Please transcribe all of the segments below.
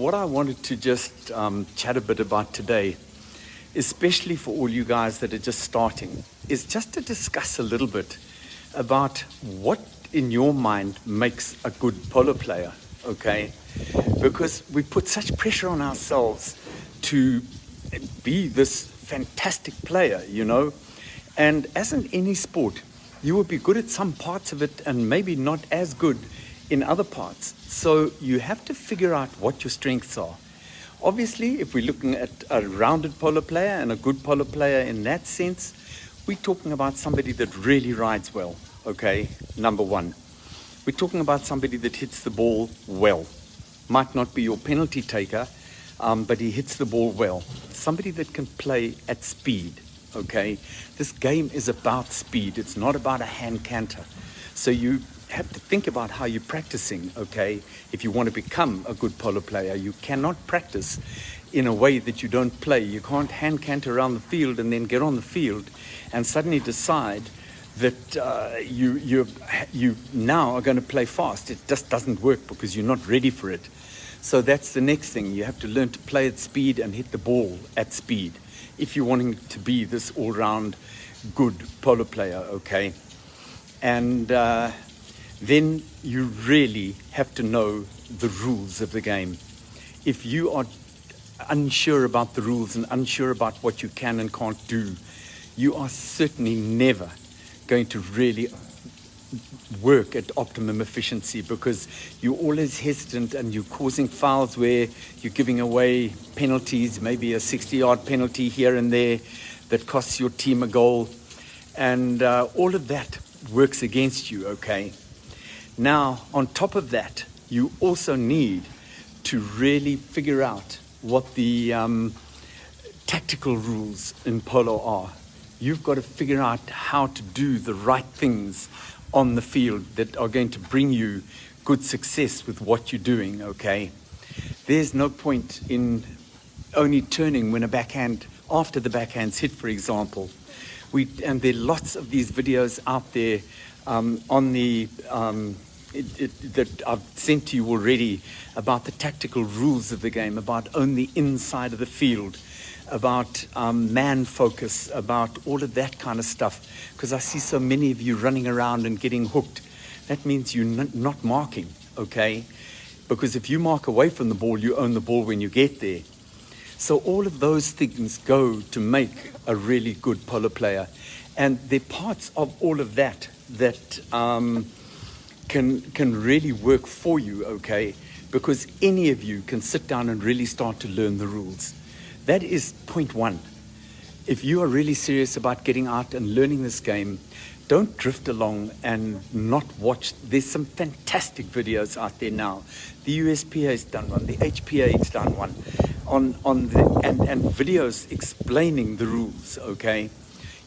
what I wanted to just um, chat a bit about today, especially for all you guys that are just starting, is just to discuss a little bit about what in your mind makes a good polo player, okay? Because we put such pressure on ourselves to be this fantastic player, you know? And as in any sport, you will be good at some parts of it and maybe not as good in other parts. So you have to figure out what your strengths are. Obviously, if we're looking at a rounded polo player and a good polo player in that sense, we're talking about somebody that really rides well, okay? Number one. We're talking about somebody that hits the ball well. Might not be your penalty taker, um, but he hits the ball well. Somebody that can play at speed, okay? This game is about speed. It's not about a hand canter. So you have to think about how you're practicing, okay? If you want to become a good polo player, you cannot practice in a way that you don't play. You can't hand canter around the field and then get on the field and suddenly decide that uh, you, you, you now are going to play fast. It just doesn't work because you're not ready for it. So that's the next thing. You have to learn to play at speed and hit the ball at speed if you're wanting to be this all-round good polo player, okay? And uh, then you really have to know the rules of the game. If you are unsure about the rules and unsure about what you can and can't do, you are certainly never going to really work at optimum efficiency because you're always hesitant and you're causing fouls where you're giving away penalties, maybe a 60 yard penalty here and there that costs your team a goal. And uh, all of that works against you, okay? Now, on top of that, you also need to really figure out what the um, tactical rules in polo are. You've got to figure out how to do the right things on the field that are going to bring you good success with what you're doing, okay? There's no point in only turning when a backhand, after the backhand's hit, for example. We, and there are lots of these videos out there um, on the, um, it, it, that I've sent to you already about the tactical rules of the game, about only inside of the field about um, man focus, about all of that kind of stuff. Because I see so many of you running around and getting hooked. That means you're not marking, okay? Because if you mark away from the ball, you own the ball when you get there. So all of those things go to make a really good polo player. And they're parts of all of that that um, can, can really work for you, okay? Because any of you can sit down and really start to learn the rules. That is point one. If you are really serious about getting out and learning this game, don't drift along and not watch. There's some fantastic videos out there now. The USPA has done one, the HPA has done one, on, on the, and, and videos explaining the rules, okay?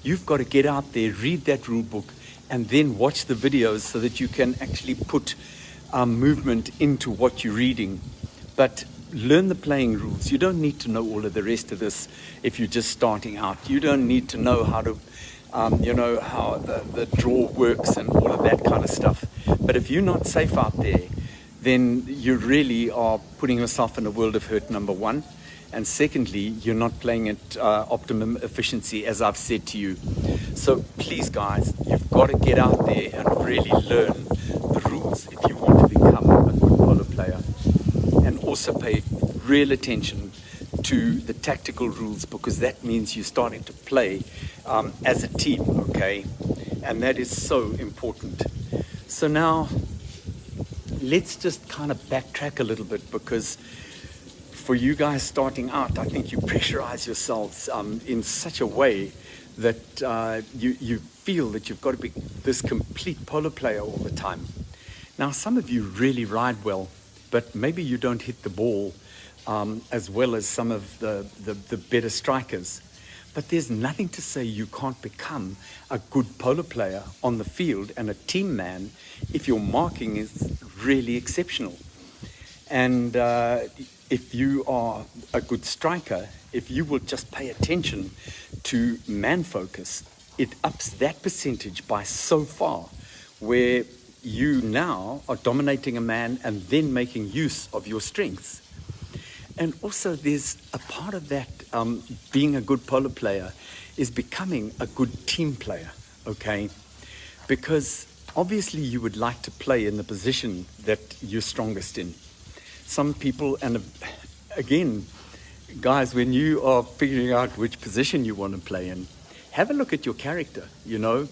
You've got to get out there, read that rule book, and then watch the videos so that you can actually put um, movement into what you're reading. But learn the playing rules. You don't need to know all of the rest of this if you're just starting out. You don't need to know how to, um, you know, how the, the draw works and all of that kind of stuff. But if you're not safe out there, then you really are putting yourself in a world of hurt, number one. And secondly, you're not playing at uh, optimum efficiency, as I've said to you. So please, guys, you've got to get out there and really learn the rules if you want to become a good polo player And also pay real attention to the tactical rules because that means you're starting to play um, as a team, okay? And that is so important. So now, let's just kind of backtrack a little bit because for you guys starting out, I think you pressurize yourselves um, in such a way that uh, you, you feel that you've got to be this complete polo player all the time. Now, some of you really ride well but maybe you don't hit the ball um, as well as some of the, the, the better strikers. But there's nothing to say you can't become a good polo player on the field and a team man if your marking is really exceptional. And uh, if you are a good striker, if you will just pay attention to man focus, it ups that percentage by so far where you now are dominating a man and then making use of your strengths. And also, there's a part of that um, being a good polo player is becoming a good team player, okay? Because obviously, you would like to play in the position that you're strongest in. Some people, and again, guys, when you are figuring out which position you want to play in, have a look at your character. You know,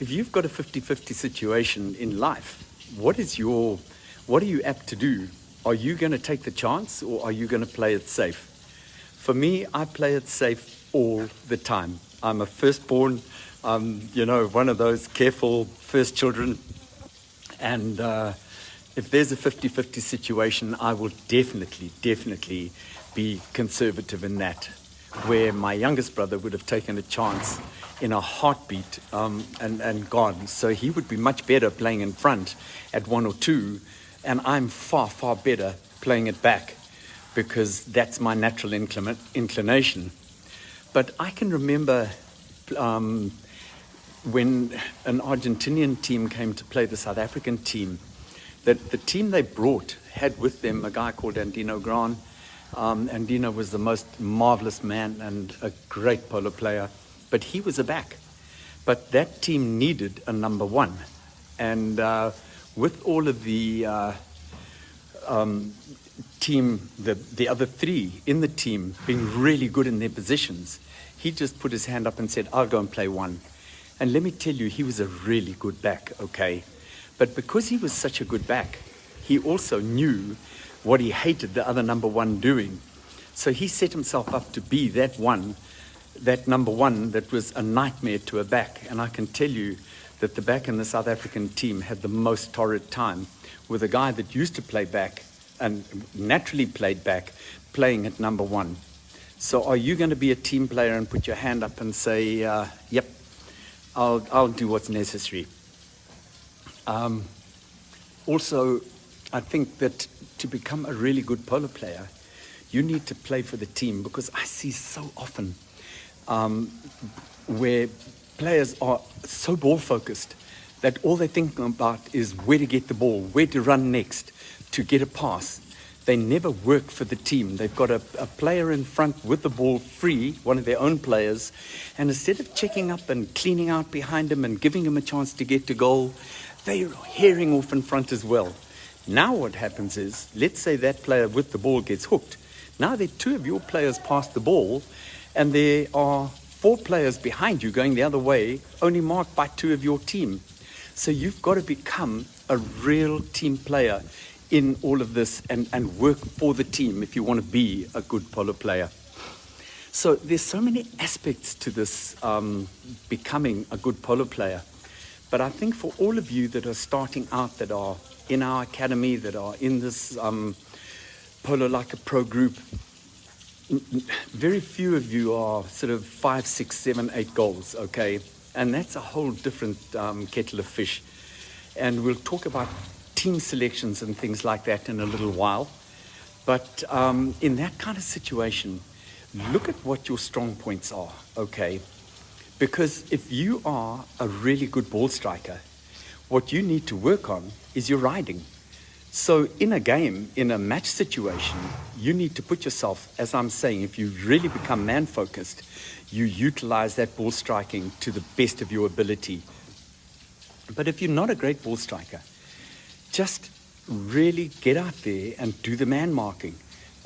if you've got a 50 50 situation in life, what is your, what are you apt to do? Are you going to take the chance or are you going to play it safe? For me, I play it safe all the time. I'm a firstborn, um, you know, one of those careful first children. And uh, if there's a 50 50 situation, I will definitely, definitely be conservative in that. Where my youngest brother would have taken a chance in a heartbeat um, and, and gone. So he would be much better playing in front at one or two, and I'm far, far better playing it back because that's my natural inclin- inclination. But I can remember um, when an Argentinian team came to play the South African team, that the team they brought had with them a guy called Andino Gran. Um, Andino was the most marvelous man and a great polo player but he was a back. But that team needed a number one. And uh, with all of the uh, um, team, the, the other three in the team being really good in their positions, he just put his hand up and said, I'll go and play one. And let me tell you, he was a really good back, okay? But because he was such a good back, he also knew what he hated the other number one doing. So he set himself up to be that one that number one that was a nightmare to a back. And I can tell you that the back in the South African team had the most torrid time with a guy that used to play back and naturally played back playing at number one. So are you going to be a team player and put your hand up and say, uh, yep, I'll, I'll do what's necessary? Um, also, I think that to become a really good polo player, you need to play for the team because I see so often um, where players are so ball focused that all they think about is where to get the ball, where to run next, to get a pass. They never work for the team. They've got a, a player in front with the ball free, one of their own players, and instead of checking up and cleaning out behind him and giving him a chance to get to goal, they're herring off in front as well. Now what happens is, let's say that player with the ball gets hooked. Now there are two of your players pass the ball, and there are four players behind you going the other way, only marked by two of your team. So you've got to become a real team player in all of this and, and work for the team if you want to be a good polo player. So there's so many aspects to this um, becoming a good polo player. But I think for all of you that are starting out, that are in our academy, that are in this um, Polo Like a Pro group, very few of you are sort of five, six, seven, eight goals, okay? And that's a whole different um, kettle of fish. And we'll talk about team selections and things like that in a little while. But um, in that kind of situation, look at what your strong points are, okay? Because if you are a really good ball striker, what you need to work on is your riding. So, in a game, in a match situation, you need to put yourself, as I'm saying, if you really become man focused, you utilize that ball striking to the best of your ability. But if you're not a great ball striker, just really get out there and do the man marking.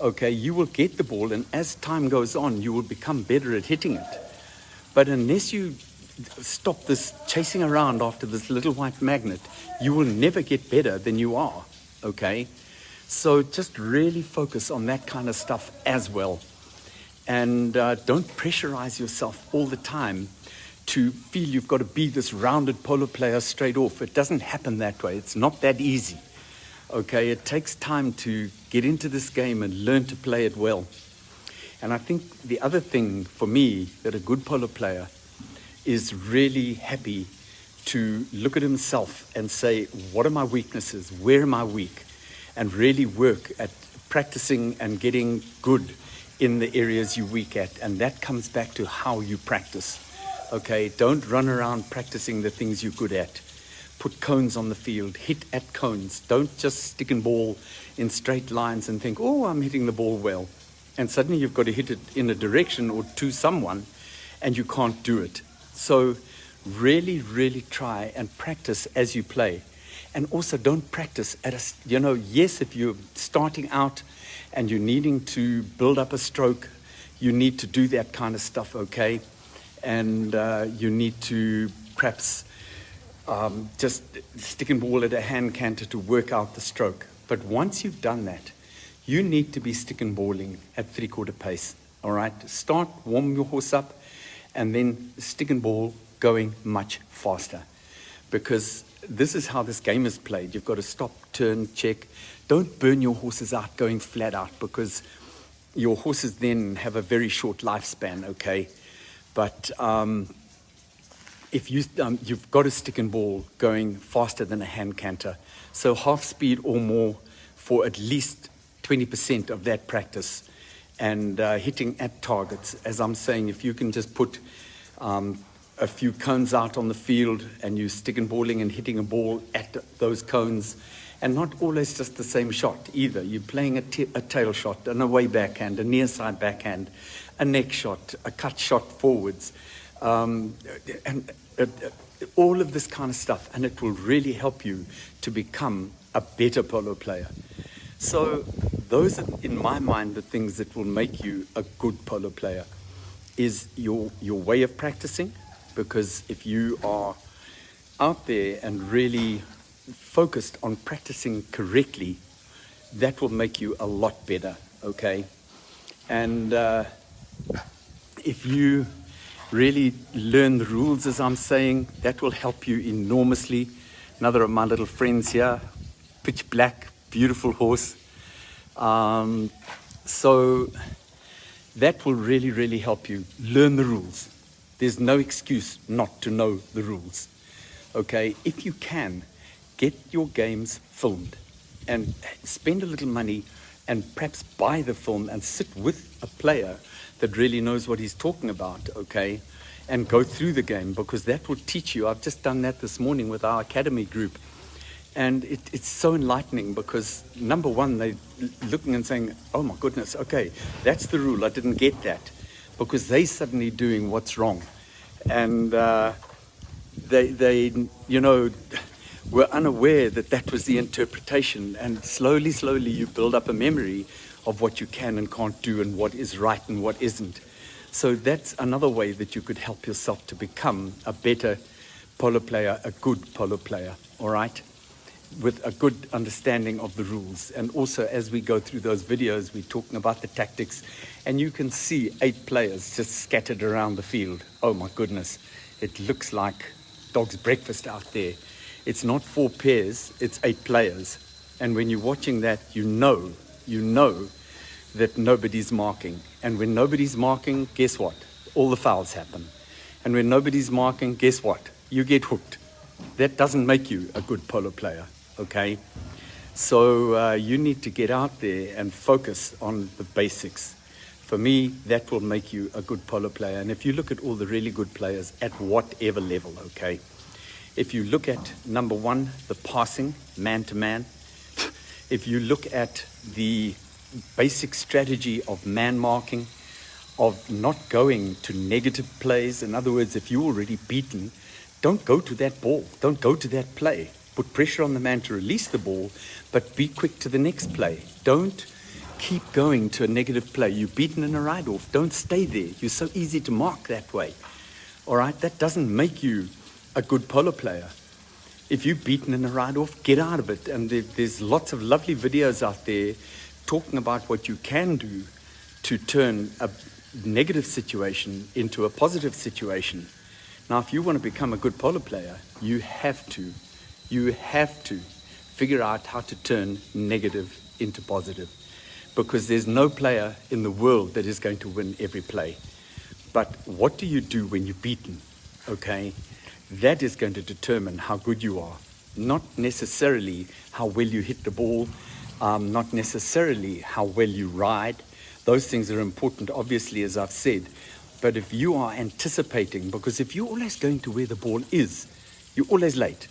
Okay, you will get the ball, and as time goes on, you will become better at hitting it. But unless you stop this chasing around after this little white magnet, you will never get better than you are okay? So just really focus on that kind of stuff as well. And uh, don't pressurize yourself all the time to feel you've got to be this rounded polo player straight off. It doesn't happen that way. It's not that easy. Okay, it takes time to get into this game and learn to play it well. And I think the other thing for me that a good polo player is really happy to look at himself and say, what are my weaknesses? Where am I weak? And really work at practicing and getting good in the areas you're weak at. And that comes back to how you practice. Okay, don't run around practicing the things you're good at. put cones on the field, hit at cones. Don't just stick and ball in straight lines and think, oh, I'm hitting the ball well. And suddenly you've got to hit it in a direction or to someone and you can't do it. So really, really try and practice as you play. And also don't practice at a, you know, yes, if you're starting out and you're needing to build up a stroke, you need to do that kind of stuff, okay? And uh, you need to perhaps um, just stick and ball at a hand canter to work out the stroke. But once you've done that, you need to be stick and balling at three quarter pace. All right, start warm your horse up, and then stick and ball going much faster, because this is how this game is played. You've got to stop, turn, check. Don't burn your horses out going flat out because your horses then have a very short lifespan. Okay, but um, if you, um, you've got a stick and ball going faster than a hand canter. So half speed or more for at least 20% of that practice and uh, hitting at targets. As I'm saying, if you can just put um, a few cones out on the field and you stick and balling and hitting a ball at those cones and not always just the same shot either. You're playing a, a tail shot, an away backhand, a near side backhand, a neck shot, a cut shot forwards um, and uh, all of this kind of stuff, and it will really help you to become a better polo player. So, those are, in my mind, the things that will make you a good polo player is your, your way of practicing, because if you are out there and really focused on practicing correctly, that will make you a lot better, okay? And uh, if you really learn the rules as I'm saying. That will help you enormously. Another of my little friends here, pitch black, beautiful horse. Um, so that will really, really help you learn the rules. There's no excuse not to know the rules. Okay, if you can, get your games filmed and spend a little money and perhaps buy the film and sit with a player that really knows what he's talking about, okay? And go through the game because that will teach you. I've just done that this morning with our academy group. And it, it's so enlightening because, number one, they're looking and saying, oh my goodness, okay, that's the rule. I didn't get that. Because they suddenly doing what's wrong. And uh, they, they, you know, were unaware that that was the interpretation. And slowly, slowly, you build up a memory of what you can and can't do and what is right and what isn't. So that's another way that you could help yourself to become a better polo player, a good polo player, all right? With a good understanding of the rules. And also, as we go through those videos, we're talking about the tactics, and you can see eight players just scattered around the field. Oh my goodness, it looks like dog's breakfast out there. It's not four pairs, it's eight players. And when you're watching that, you know, you know that nobody's marking. And when nobody's marking, guess what? All the fouls happen. And when nobody's marking, guess what? You get hooked. That doesn't make you a good polo player, okay? So uh, you need to get out there and focus on the basics. For me, that will make you a good polo player. And if you look at all the really good players at whatever level, okay? If you look at number one, the passing, man to man. If you look at the basic strategy of man marking, of not going to negative plays. In other words, if you're already beaten, don't go to that ball. Don't go to that play. Put pressure on the man to release the ball, but be quick to the next play. Don't keep going to a negative play. You're beaten in a ride off. Don't stay there. You're so easy to mark that way. All right? That doesn't make you a good polo player. If you're beaten in a ride off, get out of it. And there's lots of lovely videos out there talking about what you can do to turn a negative situation into a positive situation. Now, if you want to become a good polo player, you have to, you have to figure out how to turn negative into positive. Because there's no player in the world that is going to win every play. But what do you do when you're beaten? Okay? That is going to determine how good you are. Not necessarily how well you hit the ball, um, not necessarily how well you ride. Those things are important, obviously, as I've said. But if you are anticipating, because if you're always going to where the ball is, you're always late.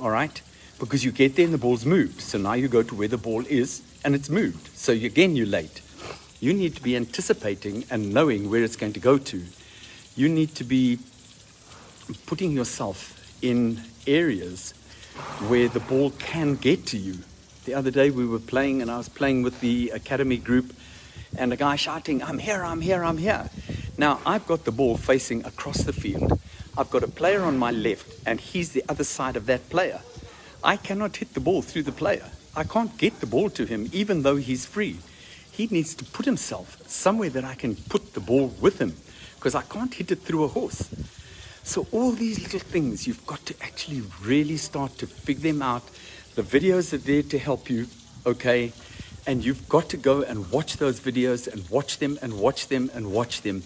All right? Because you get there and the ball's moved. So now you go to where the ball is and it's moved. So you, again, you're late. You need to be anticipating and knowing where it's going to go to. You need to be putting yourself in areas where the ball can get to you. The other day we were playing and I was playing with the academy group and a guy shouting, I'm here, I'm here, I'm here. Now I've got the ball facing across the field. I've got a player on my left and he's the other side of that player. I cannot hit the ball through the player. I can't get the ball to him even though he's free. He needs to put himself somewhere that I can put the ball with him because I can't hit it through a horse. So all these little things, you've got to actually really start to figure them out. The videos are there to help you, okay? And you've got to go and watch those videos and watch them and watch them and watch them.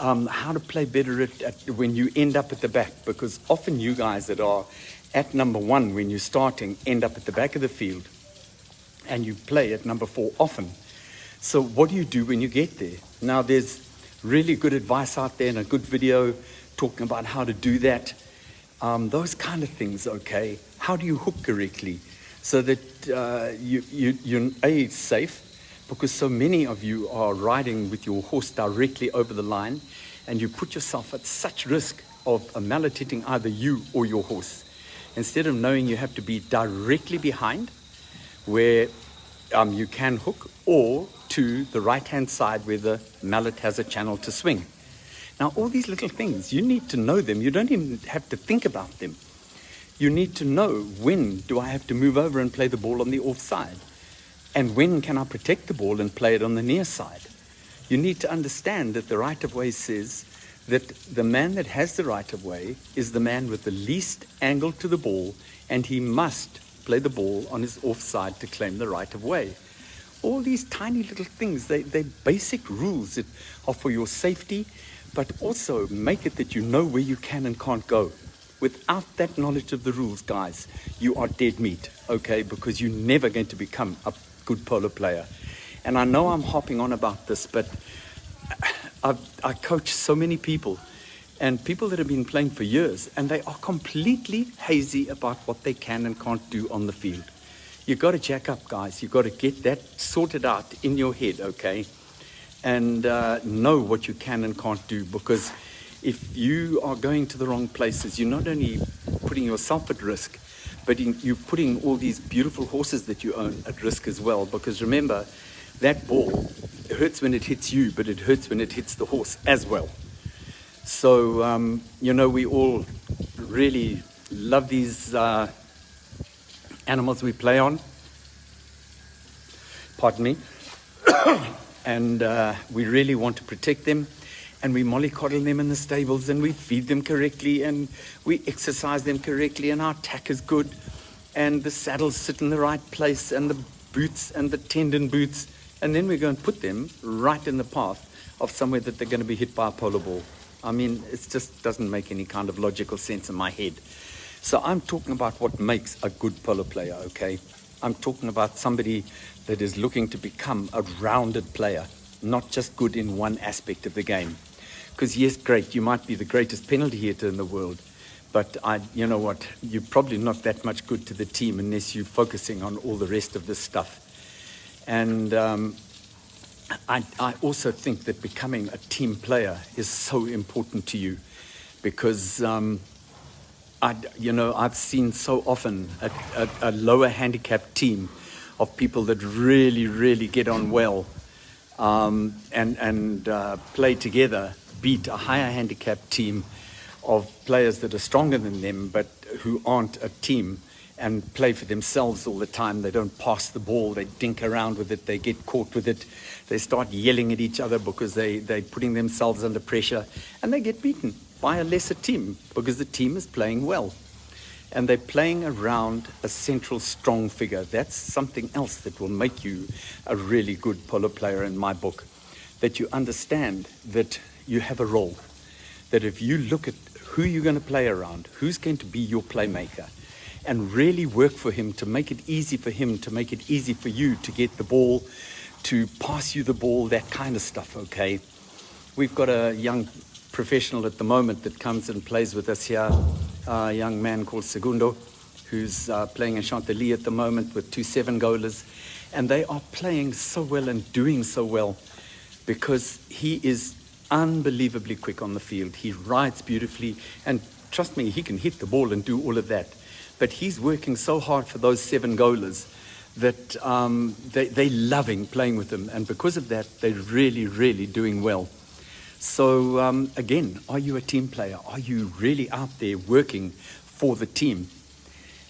Um, how to play better at, at, when you end up at the back, because often you guys that are at number one when you're starting end up at the back of the field and you play at number four often. So what do you do when you get there? Now there's really good advice out there and a good video talking about how to do that. Um, those kind of things, okay? How do you hook correctly so that uh, you, you, you're A, safe, because so many of you are riding with your horse directly over the line and you put yourself at such risk of hitting either you or your horse. Instead of knowing you have to be directly behind where um, you can hook or to the right hand side where the mallet has a channel to swing. Now, all these little things, you need to know them. You don't even have to think about them. You need to know when do I have to move over and play the ball on the offside? And when can I protect the ball and play it on the near side? You need to understand that the right of way says that the man that has the right of way is the man with the least angle to the ball, and he must play the ball on his offside to claim the right of way. All these tiny little things, they, they're basic rules that are for your safety but also make it that you know where you can and can't go. Without that knowledge of the rules, guys, you are dead meat, okay? Because you're never going to become a good polo player. And I know I'm hopping on about this, but I've, I coach so many people and people that have been playing for years and they are completely hazy about what they can and can't do on the field. You've got to jack up, guys. You've got to get that sorted out in your head, okay? and uh, know what you can and can't do because if you are going to the wrong places, you're not only putting yourself at risk, but in, you're putting all these beautiful horses that you own at risk as well. Because remember, that ball hurts when it hits you, but it hurts when it hits the horse as well. So, um, you know, we all really love these uh, animals we play on. Pardon me. and uh, we really want to protect them and we mollycoddle them in the stables and we feed them correctly and we exercise them correctly and our tack is good and the saddles sit in the right place and the boots and the tendon boots and then we go and put them right in the path of somewhere that they're going to be hit by a polo ball. I mean, it just doesn't make any kind of logical sense in my head. So I'm talking about what makes a good polo player, okay? I'm talking about somebody that is looking to become a rounded player, not just good in one aspect of the game. Because yes, great, you might be the greatest penalty hitter in the world, but I, you know what, you're probably not that much good to the team unless you're focusing on all the rest of this stuff. And um, I, I also think that becoming a team player is so important to you because um, I, you know, I've seen so often a, a, a, lower handicap team of people that really, really get on well um, and, and uh, play together beat a higher handicap team of players that are stronger than them but who aren't a team and play for themselves all the time. They don't pass the ball, they dink around with it, they get caught with it, they start yelling at each other because they, they're putting themselves under pressure and they get beaten by a lesser team because the team is playing well. And they're playing around a central strong figure. That's something else that will make you a really good polo player in my book. That you understand that you have a role. That if you look at who you're going to play around, who's going to be your playmaker, and really work for him to make it easy for him, to make it easy for you to get the ball, to pass you the ball, that kind of stuff, okay? We've got a young professional at the moment that comes and plays with us here, a young man called Segundo, who's uh, playing in Chantilly at the moment with two seven goalers. And they are playing so well and doing so well because he is unbelievably quick on the field. He rides beautifully. And trust me, he can hit the ball and do all of that. But he's working so hard for those seven goalers that um, they, they're loving playing with him. And because of that, they're really, really doing well. So, um, again, are you a team player? Are you really out there working for the team?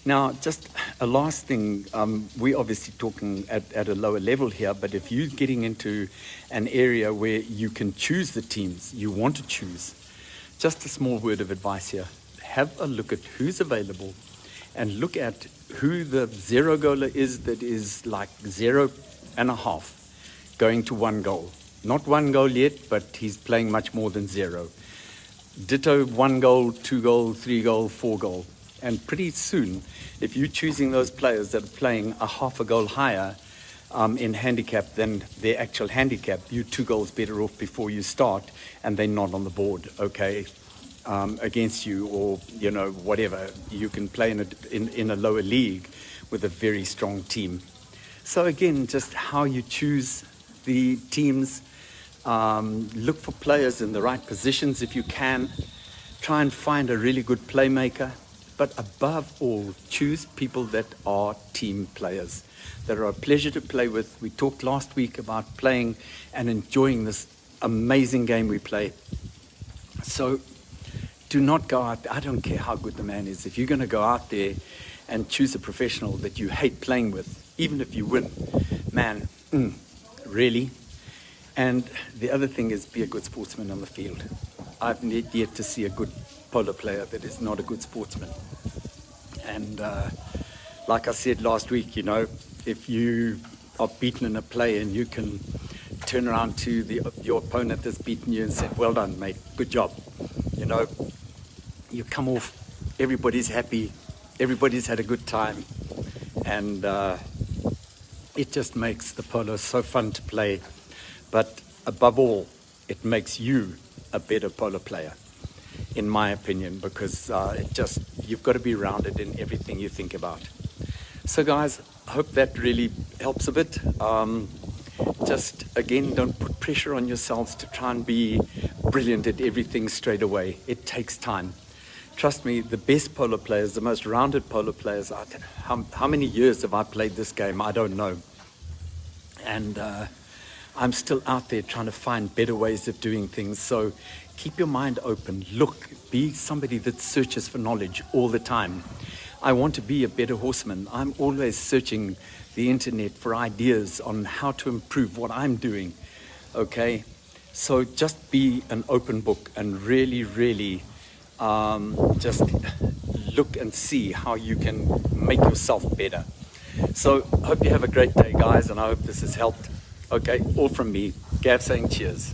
Now, just a last thing, um, we're obviously talking at, at a lower level here, but if you're getting into an area where you can choose the teams you want to choose, just a small word of advice here. Have a look at who's available and look at who the zero goaler is that is like zero and a half going to one goal. Not one goal yet, but he's playing much more than zero. Ditto one goal, two goal, three goal, four goal. And pretty soon, if you're choosing those players that are playing a half a goal higher um, in handicap than their actual handicap, you're two goals better off before you start, and they're not on the board, okay, um, against you, or, you know, whatever. You can play in a, in, in a lower league with a very strong team. So, again, just how you choose the teams um, look for players in the right positions if you can. Try and find a really good playmaker. But above all, choose people that are team players, that are a pleasure to play with. We talked last week about playing and enjoying this amazing game we play. So do not go out. there. I don't care how good the man is. If you're going to go out there and choose a professional that you hate playing with, even if you win, man, mm, really, and the other thing is be a good sportsman on the field. I've yet to see a good polo player that is not a good sportsman. And uh, like I said last week, you know, if you are beaten in a play and you can turn around to the, your opponent that's beaten you and say, well done, mate, good job. You know, you come off, everybody's happy, everybody's had a good time. And uh, it just makes the polo so fun to play. But above all, it makes you a better polo player, in my opinion, because uh, it just you've got to be rounded in everything you think about. So, guys, I hope that really helps a bit. Um, just again, don't put pressure on yourselves to try and be brilliant at everything straight away. It takes time. Trust me, the best polo players, the most rounded polo players, how, how many years have I played this game? I don't know. And uh, I'm still out there trying to find better ways of doing things. So keep your mind open. Look, be somebody that searches for knowledge all the time. I want to be a better horseman. I'm always searching the internet for ideas on how to improve what I'm doing. Okay? So just be an open book and really, really um, just look and see how you can make yourself better. So, hope you have a great day, guys, and I hope this has helped. Okay, all from me. Gav saying cheers.